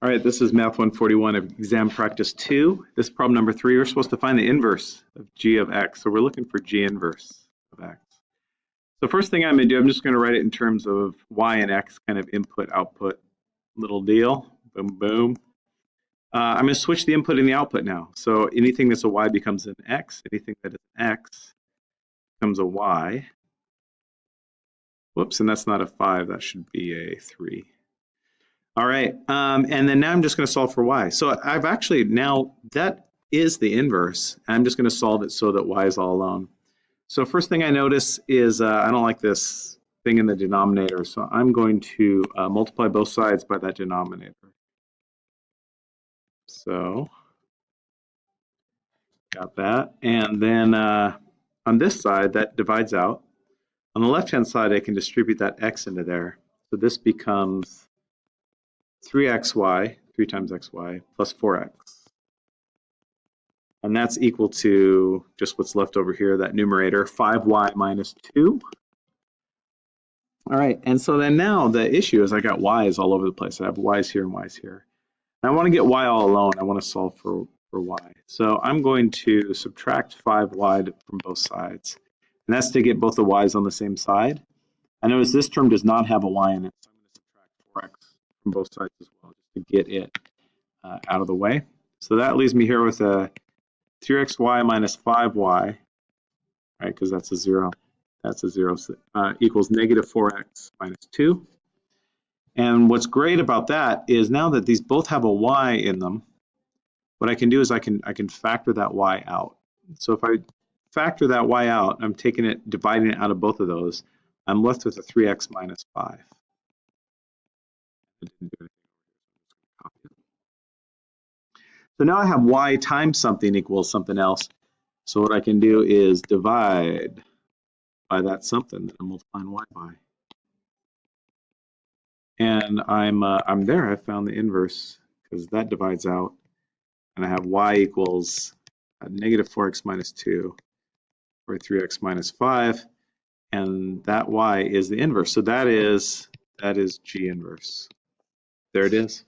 All right, this is Math 141 of exam practice two. This problem number three. We're supposed to find the inverse of g of x. So we're looking for g inverse of x. So first thing I'm going to do, I'm just going to write it in terms of y and x kind of input output little deal. Boom, boom. Uh, I'm going to switch the input and the output now. So anything that's a y becomes an x. Anything that is an x becomes a y. Whoops, and that's not a 5. That should be a 3. All right, um, and then now I'm just going to solve for y. So I've actually now, that is the inverse. I'm just going to solve it so that y is all alone. So first thing I notice is uh, I don't like this thing in the denominator, so I'm going to uh, multiply both sides by that denominator. So got that. And then uh, on this side, that divides out. On the left-hand side, I can distribute that x into there. So this becomes 3xy, 3 times xy, plus 4x. And that's equal to just what's left over here, that numerator, 5y minus 2. All right, and so then now the issue is I got y's all over the place. I have y's here and y's here. And I want to get y all alone. I want to solve for, for y. So I'm going to subtract 5y from both sides. And that's to get both the y's on the same side. I notice this term does not have a y in it, so I'm going to subtract 4x from both sides as well, just to get it uh, out of the way. So that leaves me here with a 3xy minus 5y, right, because that's a 0. That's a 0 uh, equals negative 4x minus 2. And what's great about that is now that these both have a y in them, what I can do is I can I can factor that y out. So if I factor that y out, I'm taking it, dividing it out of both of those, I'm left with a 3x minus 5. So now I have y times something equals something else. So what I can do is divide by that something that I'm multiplying y by. And I'm uh, I'm there. I found the inverse because that divides out, and I have y equals negative 4x minus 2 or 3x minus 5, and that y is the inverse. So that is that is g inverse. There it is.